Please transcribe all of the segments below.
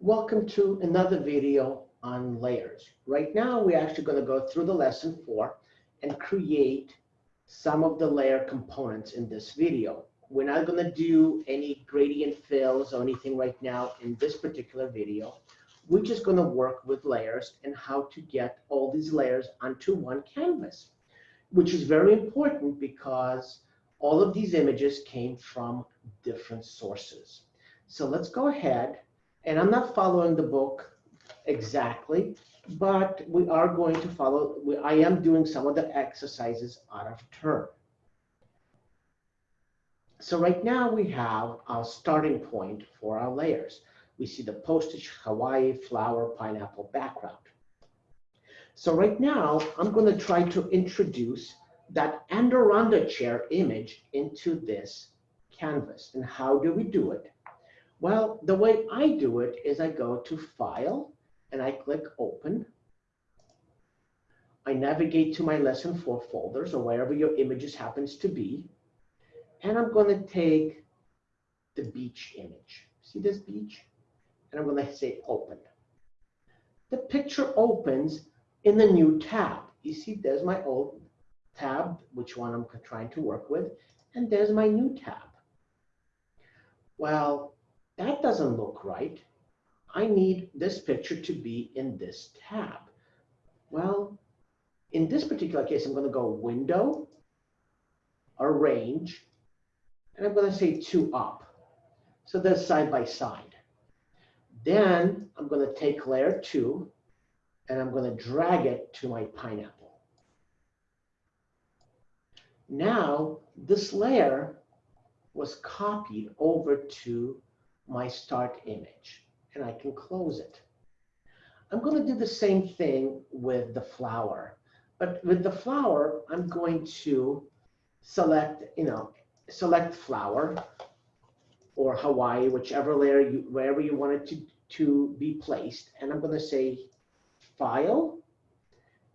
Welcome to another video on layers. Right now, we're actually going to go through the lesson four and create some of the layer components in this video. We're not going to do any gradient fills or anything right now in this particular video. We're just going to work with layers and how to get all these layers onto one canvas, which is very important because all of these images came from different sources. So let's go ahead, and I'm not following the book exactly, but we are going to follow, we, I am doing some of the exercises out of turn. So right now we have our starting point for our layers. We see the postage, Hawaii, flower, pineapple background. So right now I'm going to try to introduce that Anne chair image into this canvas. And how do we do it? Well, the way I do it is I go to File and I click Open. I navigate to my Lesson 4 folders or wherever your images happens to be. And I'm going to take the beach image. See this beach? And I'm going to say Open. The picture opens in the new tab. You see, there's my old tab, which one I'm trying to work with, and there's my new tab. Well, that doesn't look right. I need this picture to be in this tab. Well, in this particular case, I'm going to go Window, Arrange, and I'm going to say two up. So they're side by side. Then I'm going to take layer two, and I'm going to drag it to my pineapple. Now, this layer was copied over to my start image and I can close it. I'm going to do the same thing with the flower. But with the flower, I'm going to select, you know, select flower or Hawaii, whichever layer you, wherever you want it to, to be placed. And I'm going to say file,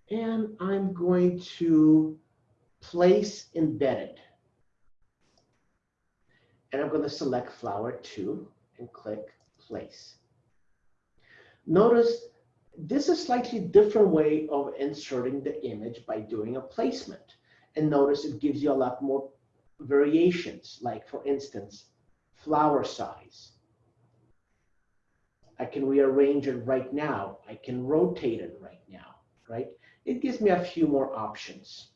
and I'm going to place embedded. And I'm going to select flower two and click place. Notice this is a slightly different way of inserting the image by doing a placement. And notice it gives you a lot more variations, like for instance, flower size. I can rearrange it right now. I can rotate it right now, right? It gives me a few more options.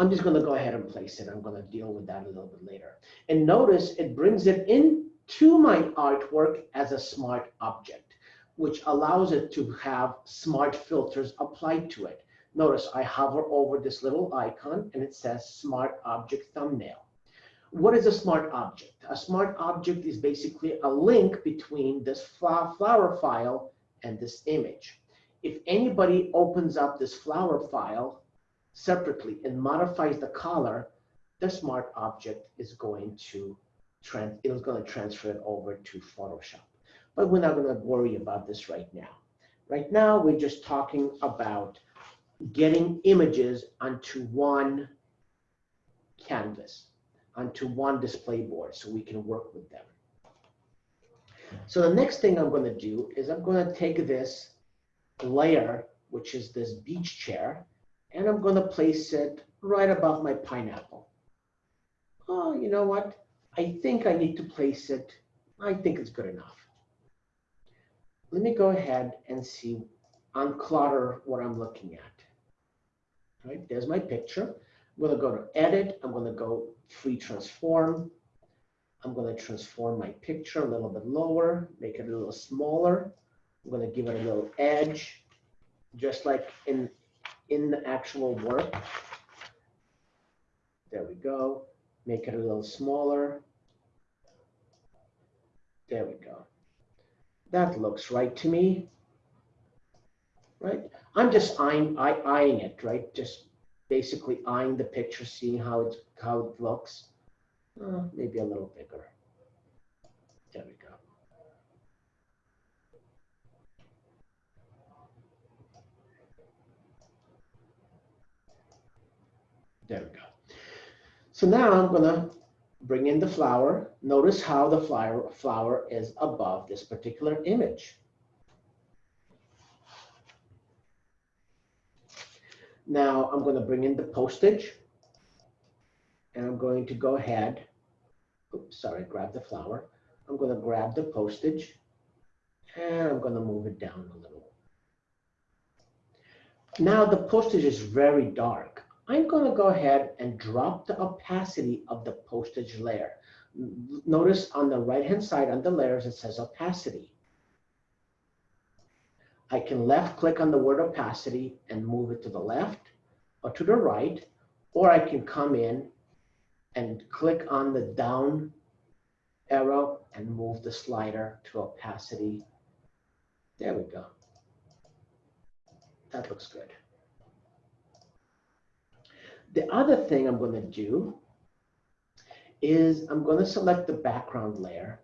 I'm just going to go ahead and place it. I'm going to deal with that a little bit later. And notice it brings it into my artwork as a smart object, which allows it to have smart filters applied to it. Notice I hover over this little icon and it says smart object thumbnail. What is a smart object? A smart object is basically a link between this flower file and this image. If anybody opens up this flower file, separately and modifies the color, the smart object is going to trans it's going to transfer it over to Photoshop. But we're not going to worry about this right now. Right now, we're just talking about getting images onto one canvas, onto one display board so we can work with them. So the next thing I'm going to do is I'm going to take this layer, which is this beach chair, and I'm going to place it right above my pineapple. Oh, you know what? I think I need to place it. I think it's good enough. Let me go ahead and see, unclutter what I'm looking at. All right, there's my picture. I'm going to go to edit. I'm going to go free transform. I'm going to transform my picture a little bit lower, make it a little smaller. I'm going to give it a little edge, just like in in the actual work. There we go. Make it a little smaller. There we go. That looks right to me. Right? I'm just eyeing, eyeing it, right? Just basically eyeing the picture, seeing how it, how it looks. Uh, maybe a little bigger. There we go. There we go. So now I'm going to bring in the flower. Notice how the flower, flower is above this particular image. Now I'm going to bring in the postage and I'm going to go ahead. Oops, sorry, grab the flower. I'm going to grab the postage and I'm going to move it down a little. Now the postage is very dark. I'm going to go ahead and drop the opacity of the postage layer. Notice on the right hand side on the layers it says opacity. I can left click on the word opacity and move it to the left or to the right, or I can come in and click on the down arrow and move the slider to opacity. There we go. That looks good. The other thing I'm going to do is I'm going to select the background layer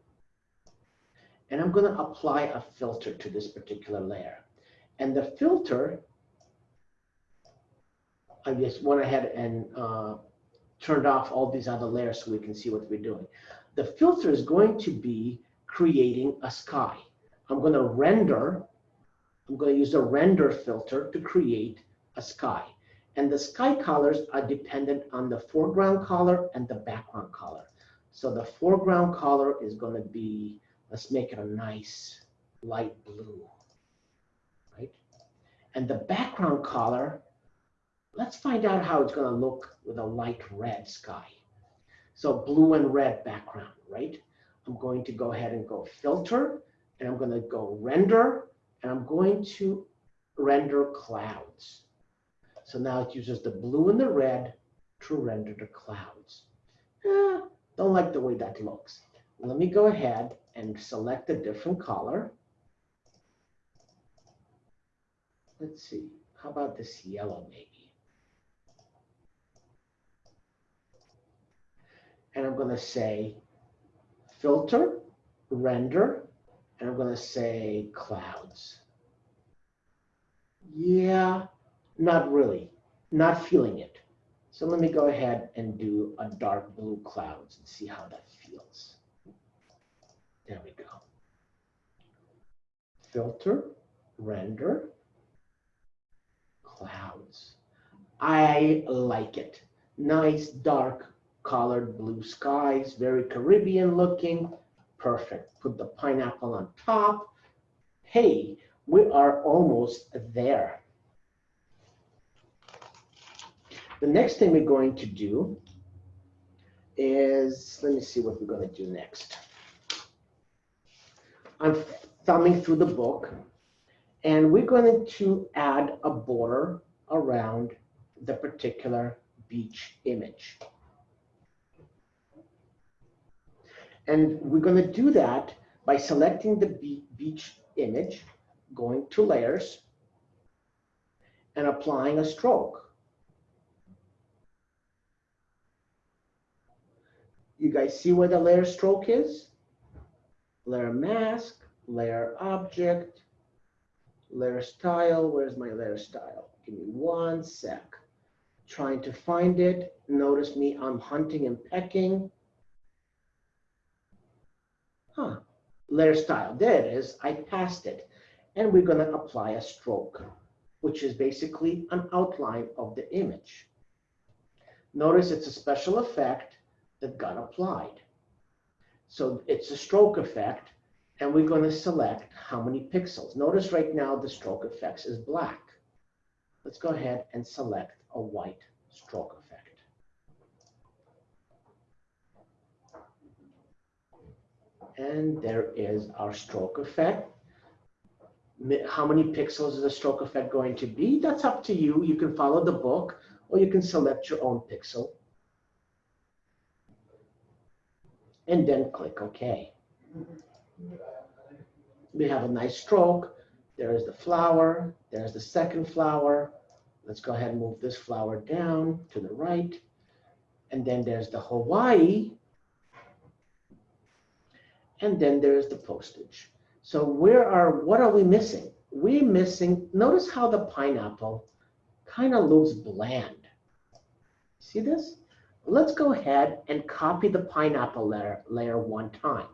and I'm going to apply a filter to this particular layer. And the filter, I just went ahead and uh, turned off all these other layers so we can see what we're doing. The filter is going to be creating a sky. I'm going to render, I'm going to use a render filter to create a sky. And the sky colors are dependent on the foreground color and the background color. So the foreground color is going to be, let's make it a nice light blue, right? And the background color, let's find out how it's going to look with a light red sky. So blue and red background, right? I'm going to go ahead and go filter, and I'm going to go render, and I'm going to render clouds. So now it uses the blue and the red to render the clouds. Eh, don't like the way that looks. Let me go ahead and select a different color. Let's see, how about this yellow maybe? And I'm going to say filter, render, and I'm going to say clouds. Yeah, not really, not feeling it. So let me go ahead and do a dark blue clouds and see how that feels. There we go. Filter, render, clouds. I like it. Nice, dark, colored blue skies, very Caribbean looking. Perfect. Put the pineapple on top. Hey, we are almost there. The next thing we're going to do is, let me see what we're going to do next. I'm thumbing through the book and we're going to add a border around the particular beach image. And we're going to do that by selecting the beach image, going to layers, and applying a stroke. You guys see where the layer stroke is? Layer mask, layer object, layer style. Where's my layer style? Give me one sec. Trying to find it. Notice me, I'm hunting and pecking. Huh, layer style, there it is, I passed it. And we're gonna apply a stroke, which is basically an outline of the image. Notice it's a special effect that got applied. So it's a stroke effect, and we're going to select how many pixels. Notice right now the stroke effects is black. Let's go ahead and select a white stroke effect. And there is our stroke effect. How many pixels is the stroke effect going to be? That's up to you. You can follow the book or you can select your own pixel. And then click OK. We have a nice stroke. There's the flower. There's the second flower. Let's go ahead and move this flower down to the right. And then there's the Hawaii. And then there's the postage. So where are, what are we missing? We're missing, notice how the pineapple kind of looks bland. See this? Let's go ahead and copy the pineapple layer, layer one time.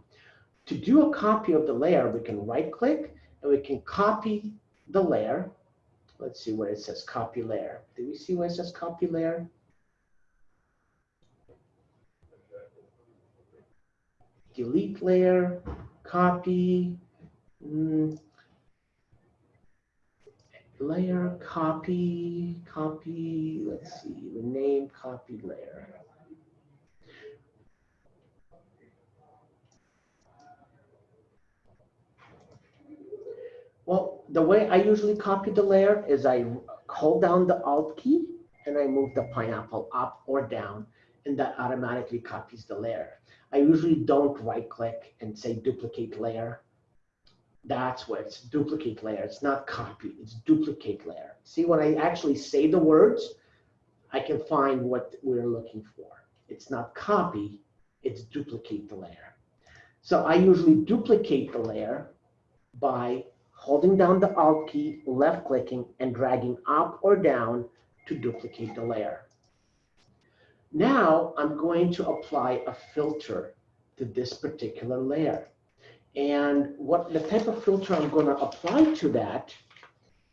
To do a copy of the layer, we can right click and we can copy the layer. Let's see where it says copy layer. Do we see where it says copy layer? Delete layer, copy, mm, layer, copy, copy, let's see, rename, copy layer. Well, the way I usually copy the layer is I hold down the Alt key and I move the pineapple up or down and that automatically copies the layer. I usually don't right click and say duplicate layer. That's where it's duplicate layer. It's not copy, it's duplicate layer. See, when I actually say the words, I can find what we're looking for. It's not copy, it's duplicate the layer. So I usually duplicate the layer by holding down the Alt key, left clicking, and dragging up or down to duplicate the layer. Now I'm going to apply a filter to this particular layer. And what the type of filter I'm going to apply to that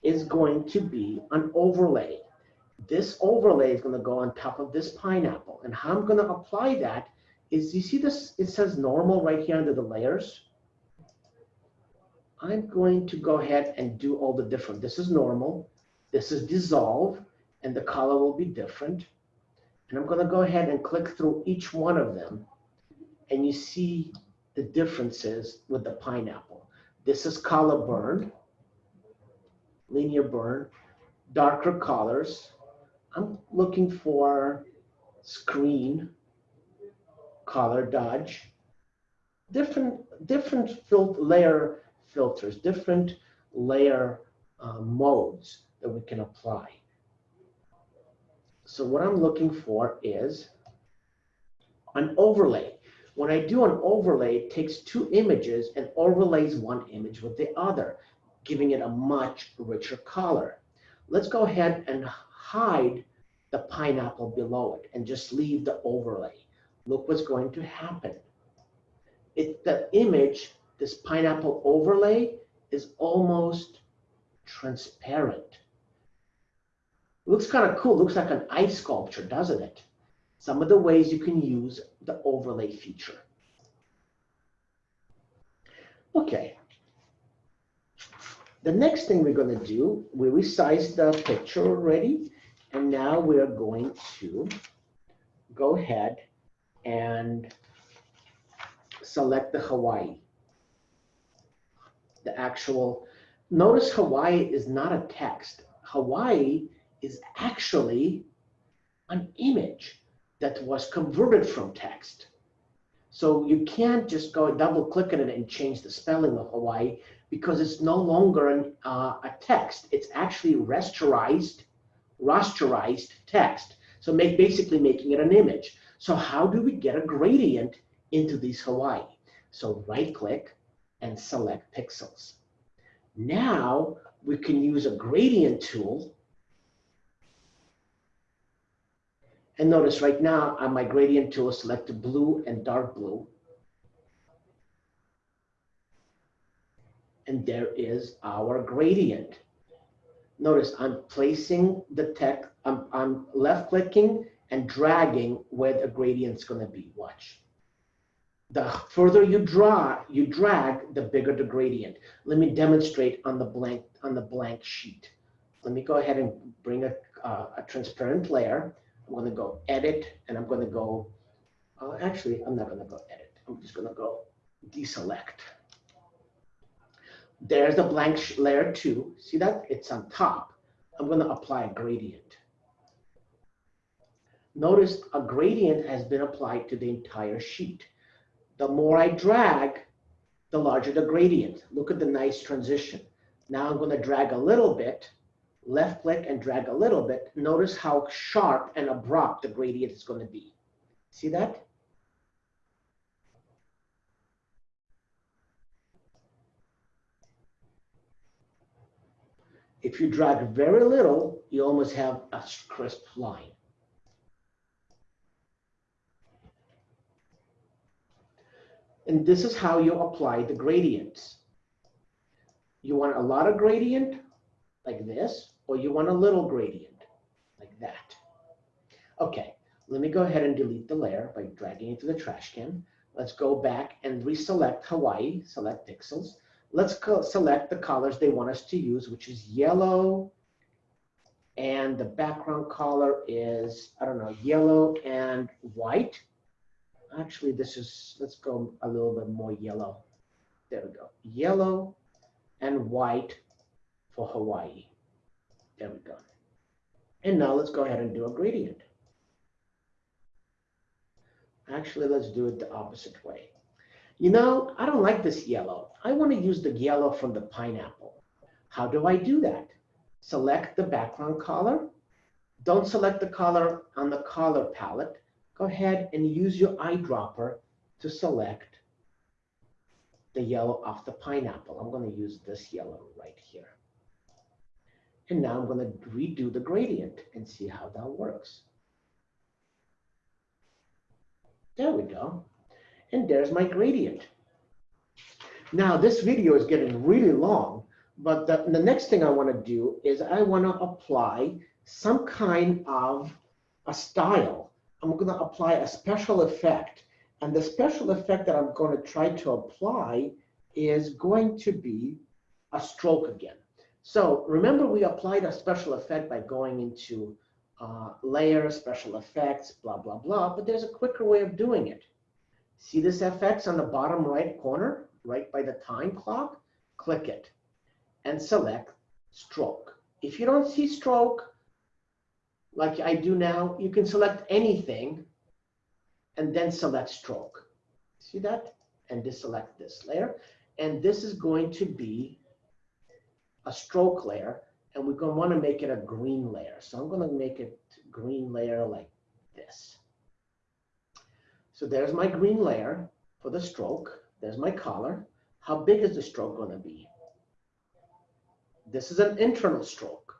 is going to be an overlay. This overlay is going to go on top of this pineapple. And how I'm going to apply that is, you see this, it says normal right here under the layers. I'm going to go ahead and do all the different. This is normal. This is dissolve, and the color will be different. And I'm going to go ahead and click through each one of them. And you see the differences with the pineapple. This is color burn, linear burn, darker colors. I'm looking for screen, color dodge, different, different fil layer filters, different layer uh, modes that we can apply. So what I'm looking for is an overlay. When I do an overlay, it takes two images and overlays one image with the other, giving it a much richer color. Let's go ahead and hide the pineapple below it and just leave the overlay. Look what's going to happen. It, the image, this pineapple overlay, is almost transparent. Looks kind of cool. Looks like an ice sculpture, doesn't it? Some of the ways you can use the overlay feature. Okay. The next thing we're going to do, we resized the picture already, and now we're going to go ahead and select the Hawaii. The actual, notice Hawaii is not a text. Hawaii is actually an image that was converted from text. So you can't just go double click on it and change the spelling of Hawaii because it's no longer an, uh, a text. It's actually rasterized, rasterized text. So make, basically making it an image. So how do we get a gradient into these Hawaii? So right click and select pixels. Now we can use a gradient tool And notice right now on my gradient tool, select blue and dark blue. And there is our gradient. Notice I'm placing the text, I'm, I'm left clicking and dragging where the gradient's gonna be, watch. The further you draw, you drag, the bigger the gradient. Let me demonstrate on the blank, on the blank sheet. Let me go ahead and bring a, uh, a transparent layer. I'm going to go edit and I'm going to go, uh, actually, I'm not going to go edit. I'm just going to go deselect. There's the blank layer two. See that? It's on top. I'm going to apply a gradient. Notice a gradient has been applied to the entire sheet. The more I drag, the larger the gradient. Look at the nice transition. Now I'm going to drag a little bit left click and drag a little bit, notice how sharp and abrupt the gradient is going to be. See that? If you drag very little, you almost have a crisp line. And this is how you apply the gradients. You want a lot of gradient, like this, or you want a little gradient, like that. Okay, let me go ahead and delete the layer by dragging it to the trash can. Let's go back and reselect Hawaii, select pixels. Let's select the colors they want us to use, which is yellow, and the background color is, I don't know, yellow and white. Actually, this is, let's go a little bit more yellow. There we go. Yellow and white for Hawaii. There we go. And now let's go ahead and do a gradient. Actually, let's do it the opposite way. You know, I don't like this yellow. I want to use the yellow from the pineapple. How do I do that? Select the background color. Don't select the color on the color palette go ahead and use your eyedropper to select the yellow off the pineapple. I'm going to use this yellow right here. And now I'm going to redo the gradient and see how that works. There we go. And there's my gradient. Now this video is getting really long, but the, the next thing I want to do is I want to apply some kind of a style I'm going to apply a special effect. And the special effect that I'm going to try to apply is going to be a stroke again. So remember we applied a special effect by going into uh, layer, special effects, blah, blah, blah, but there's a quicker way of doing it. See this FX on the bottom right corner, right by the time clock? Click it and select stroke. If you don't see stroke, like I do now, you can select anything and then select stroke. See that? And deselect this layer. And this is going to be a stroke layer. And we're going to want to make it a green layer. So I'm going to make it green layer like this. So there's my green layer for the stroke. There's my color. How big is the stroke going to be? This is an internal stroke.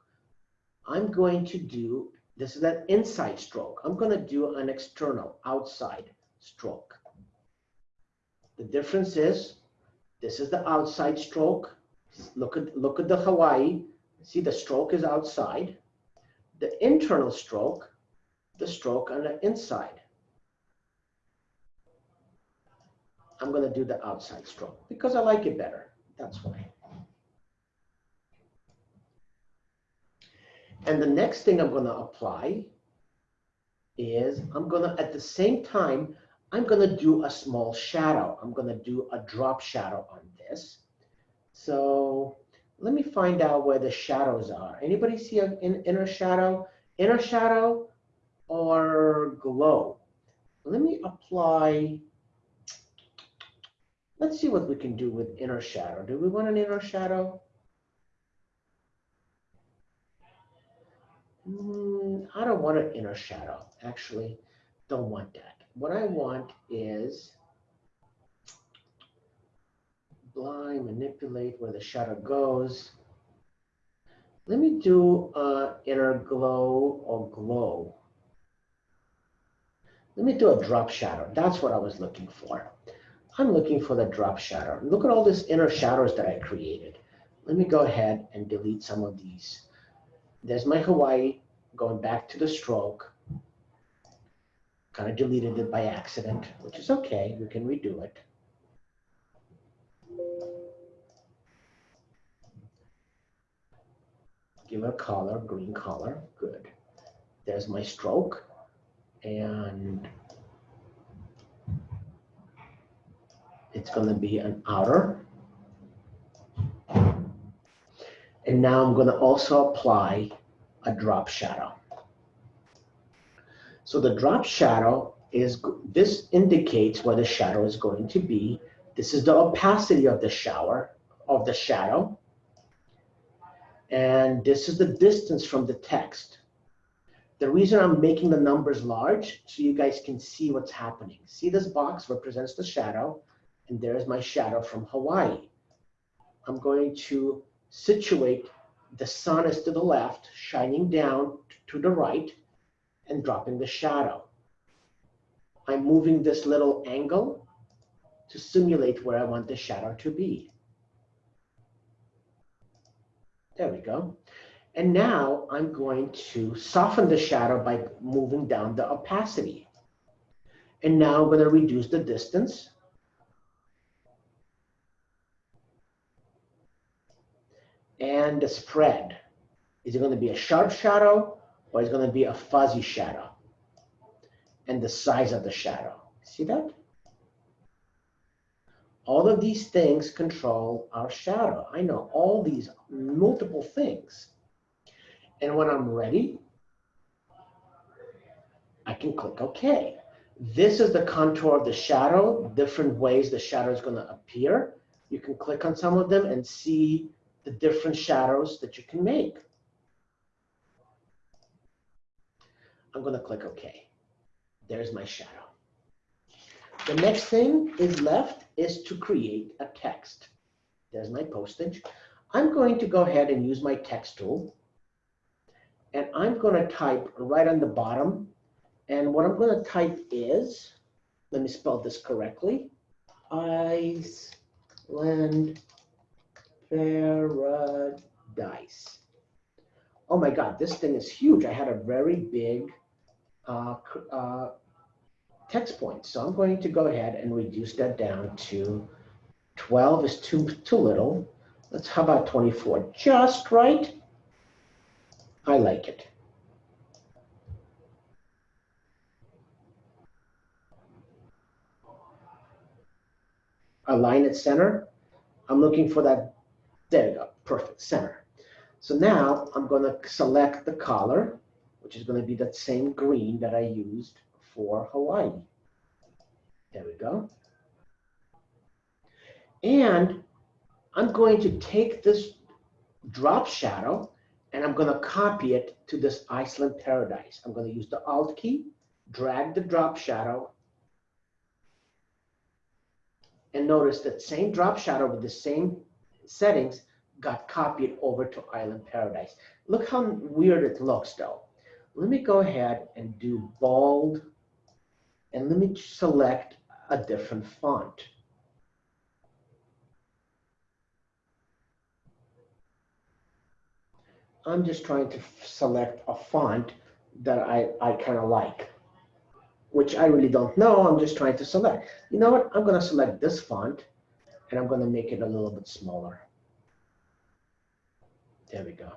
I'm going to do this is an inside stroke. I'm going to do an external, outside stroke. The difference is this is the outside stroke. Look at, look at the Hawaii. See the stroke is outside. The internal stroke, the stroke on the inside. I'm going to do the outside stroke because I like it better. That's why. And the next thing I'm going to apply is I'm going to, at the same time, I'm going to do a small shadow. I'm going to do a drop shadow on this. So let me find out where the shadows are. Anybody see an inner shadow? Inner shadow or glow? Let me apply, let's see what we can do with inner shadow. Do we want an inner shadow? Mm, I don't want an inner shadow, actually. Don't want that. What I want is blind, manipulate where the shadow goes. Let me do uh, inner glow or glow. Let me do a drop shadow. That's what I was looking for. I'm looking for the drop shadow. Look at all these inner shadows that I created. Let me go ahead and delete some of these. There's my Hawaii going back to the stroke. Kind of deleted it by accident, which is okay. We can redo it. Give it a color, green color. Good. There's my stroke. And it's going to be an outer. And now I'm going to also apply a drop shadow. So the drop shadow is, this indicates where the shadow is going to be. This is the opacity of the shower, of the shadow. And this is the distance from the text. The reason I'm making the numbers large, so you guys can see what's happening. See this box represents the shadow, and there's my shadow from Hawaii. I'm going to situate the sun is to the left, shining down to the right and dropping the shadow. I'm moving this little angle to simulate where I want the shadow to be. There we go. And now I'm going to soften the shadow by moving down the opacity. And now I'm going to reduce the distance. And the spread. Is it going to be a sharp shadow or is it going to be a fuzzy shadow? And the size of the shadow. See that? All of these things control our shadow. I know all these multiple things. And when I'm ready, I can click OK. This is the contour of the shadow, different ways the shadow is going to appear. You can click on some of them and see the different shadows that you can make. I'm going to click OK. There's my shadow. The next thing is left is to create a text. There's my postage. I'm going to go ahead and use my text tool. And I'm going to type right on the bottom. And what I'm going to type is, let me spell this correctly, Iceland Paradise. Oh my God, this thing is huge. I had a very big uh, uh, text point. So I'm going to go ahead and reduce that down to 12 is too, too little. Let's, how about 24? Just right. I like it. Align it center. I'm looking for that. There you go. Perfect. Center. So now I'm going to select the color, which is going to be that same green that I used for Hawaii. There we go. And I'm going to take this drop shadow and I'm going to copy it to this Iceland paradise. I'm going to use the Alt key, drag the drop shadow, and notice that same drop shadow with the same settings got copied over to Island Paradise. Look how weird it looks though. Let me go ahead and do bold and let me select a different font. I'm just trying to select a font that I, I kind of like, which I really don't know. I'm just trying to select. You know what? I'm going to select this font and I'm going to make it a little bit smaller. There we go.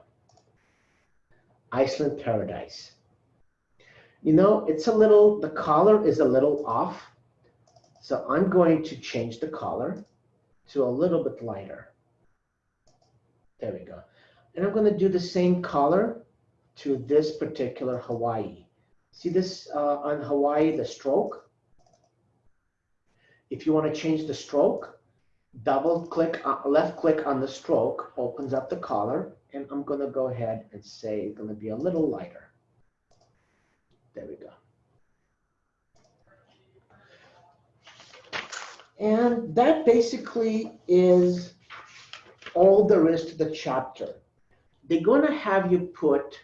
Iceland Paradise. You know, it's a little, the color is a little off. So I'm going to change the color to a little bit lighter. There we go. And I'm going to do the same color to this particular Hawaii. See this uh, on Hawaii, the stroke? If you want to change the stroke, double click, uh, left click on the stroke, opens up the color, and I'm going to go ahead and say it's going to be a little lighter. There we go. And that basically is all there is to the chapter. They're going to have you put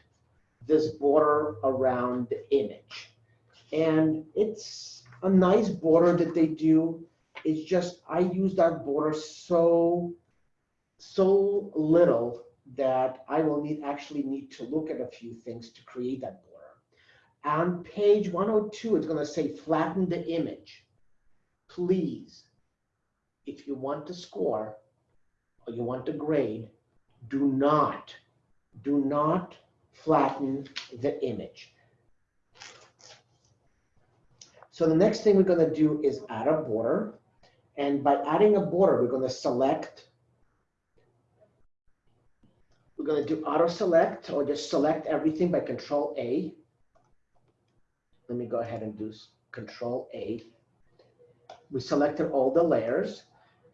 this border around the image. And it's a nice border that they do. It's just, I use that border so, so little that I will need actually need to look at a few things to create that border. On page 102, it's going to say flatten the image. Please, if you want to score or you want to grade, do not, do not flatten the image. So the next thing we're going to do is add a border. And by adding a border, we're going to select, we're going to do auto select or just select everything by control A. Let me go ahead and do control A. We selected all the layers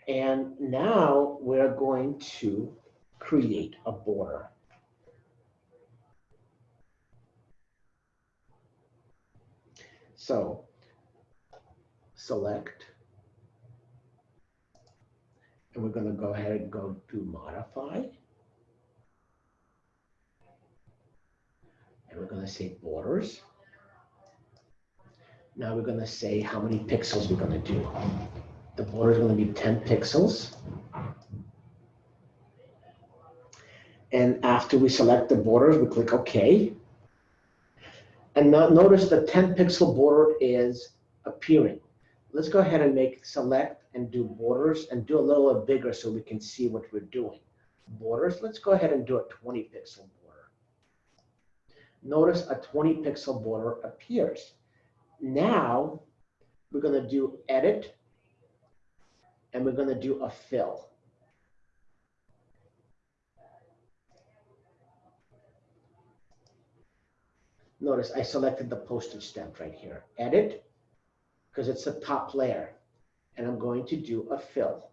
and now we're going to create a border. So select and we're going to go ahead and go to modify. And we're going to say borders. Now we're going to say how many pixels we're going to do. The border is going to be 10 pixels. And after we select the borders, we click OK. And now notice the 10 pixel border is appearing. Let's go ahead and make select and do borders and do a little bit bigger so we can see what we're doing. Borders, let's go ahead and do a 20 pixel border. Notice a 20 pixel border appears. Now we're going to do edit and we're going to do a fill. Notice I selected the postage stamp right here. Edit, because it's the top layer. And I'm going to do a fill.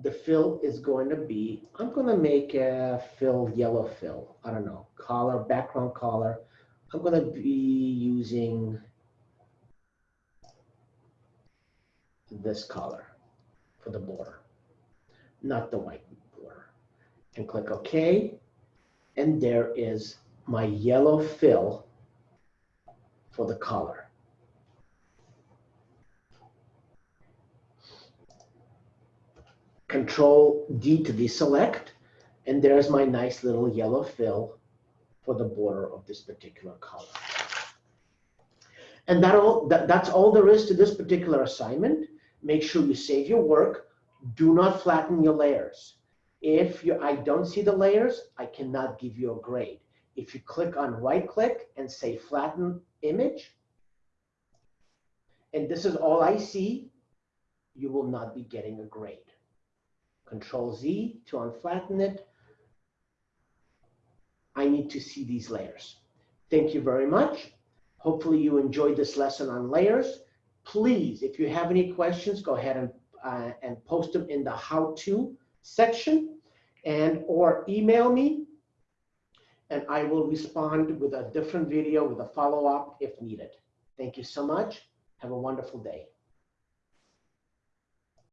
The fill is going to be, I'm going to make a fill yellow fill. I don't know, color, background color. I'm going to be using this color for the border, not the white border. And click OK. And there is my yellow fill for the color. Control D to deselect, and there's my nice little yellow fill for the border of this particular color. And that all, that, that's all there is to this particular assignment. Make sure you save your work. Do not flatten your layers. If you, I don't see the layers, I cannot give you a grade. If you click on right click and say flatten image, and this is all I see, you will not be getting a grade. Control Z to unflatten it. I need to see these layers. Thank you very much. Hopefully you enjoyed this lesson on layers. Please, if you have any questions, go ahead and, uh, and post them in the how-to section and or email me and I will respond with a different video with a follow-up if needed. Thank you so much. Have a wonderful day.